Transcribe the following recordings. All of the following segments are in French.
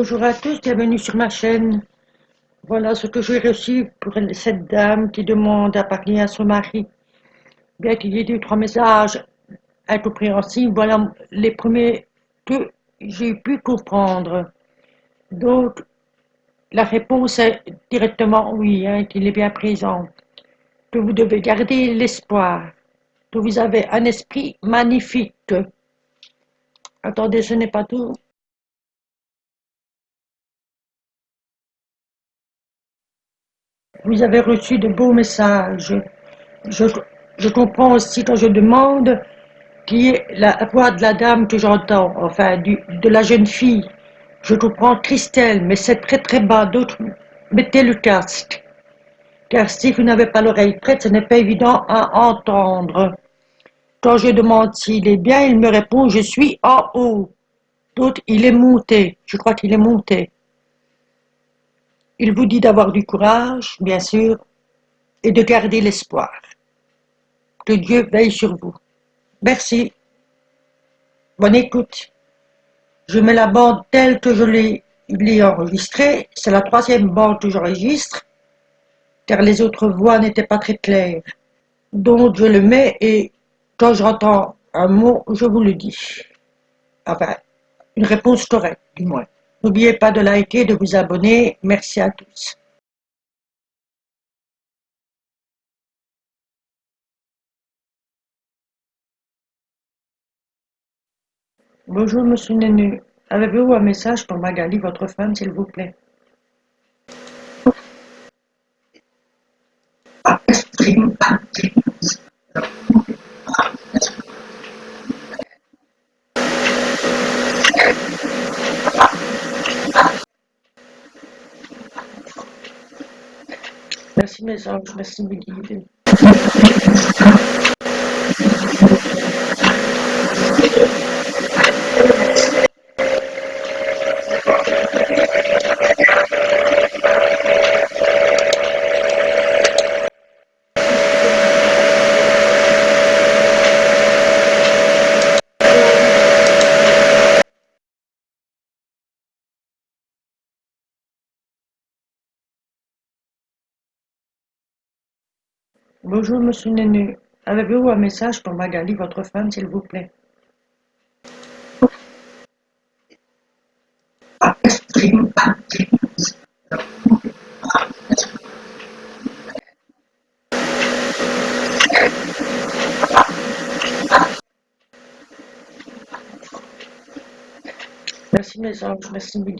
Bonjour à tous, bienvenue sur ma chaîne. Voilà ce que j'ai reçu pour cette dame qui demande à parler à son mari. Bien qu'il y ait deux trois messages incompréhensibles, voilà les premiers que j'ai pu comprendre. Donc, la réponse est directement oui, hein, qu'il est bien présent. Que vous devez garder l'espoir. Que vous avez un esprit magnifique. Attendez, ce n'est pas tout. Vous avez reçu de beaux messages. Je, comprends aussi quand je demande qui est la voix de la dame que j'entends, enfin de la jeune fille. Je comprends Christelle, mais c'est très très bas. D'autres, mettez le casque. Car si vous n'avez pas l'oreille prête, ce n'est pas évident à entendre. Quand je demande s'il est bien, il me répond « je suis en haut ». D'autres, il est monté. Je crois qu'il est monté. Il vous dit d'avoir du courage, bien sûr, et de garder l'espoir. Que Dieu veille sur vous. Merci. Bonne écoute. Je mets la bande telle que je l'ai enregistrée. C'est la troisième bande que j'enregistre, car les autres voix n'étaient pas très claires. Donc je le mets et quand j'entends un mot, je vous le dis. Enfin, une réponse correcte, du moins. N'oubliez pas de liker, de vous abonner. Merci à tous. Bonjour Monsieur Nenu. Avez-vous un message pour Magali, votre femme, s'il vous plaît? Merci mes anges, merci mes guides. Bonjour Monsieur Nenu. Avez-vous un message pour Magali, votre femme, s'il vous plaît? Merci mes anges, merci mes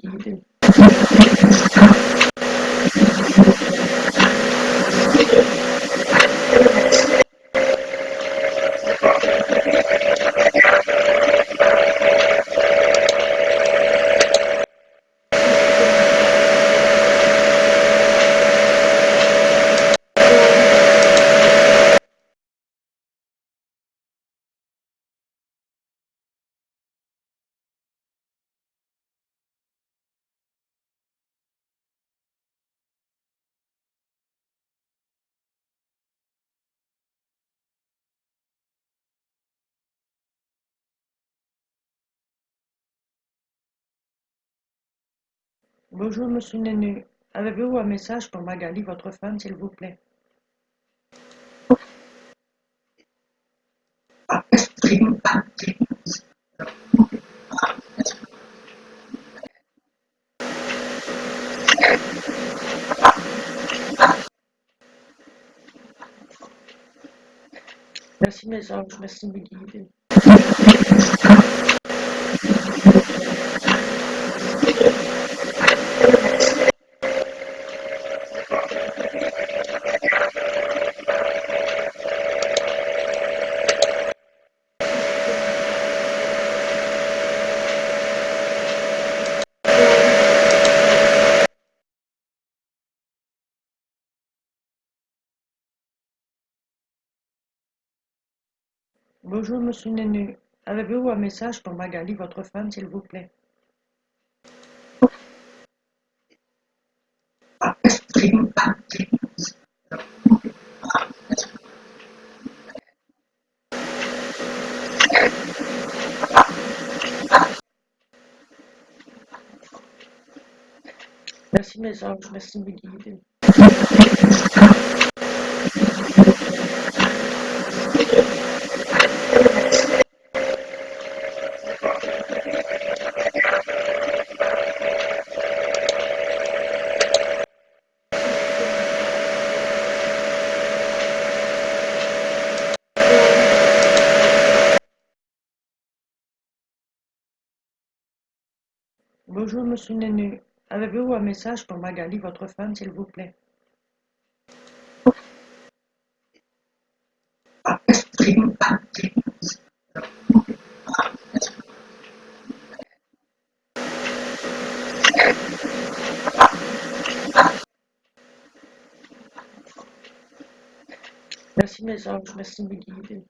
Bonjour Monsieur Nenu. Avez-vous un message pour Magali, votre femme, s'il vous plaît? Merci mes anges, merci mes. Bonjour Monsieur Nenu. Avez-vous un message pour Magali, votre femme, s'il vous plaît? Merci mes anges, merci mes. Bonjour, monsieur Nenu. Avez-vous un message pour Magali, votre femme, s'il vous plaît? Merci mes anges, merci mes guides.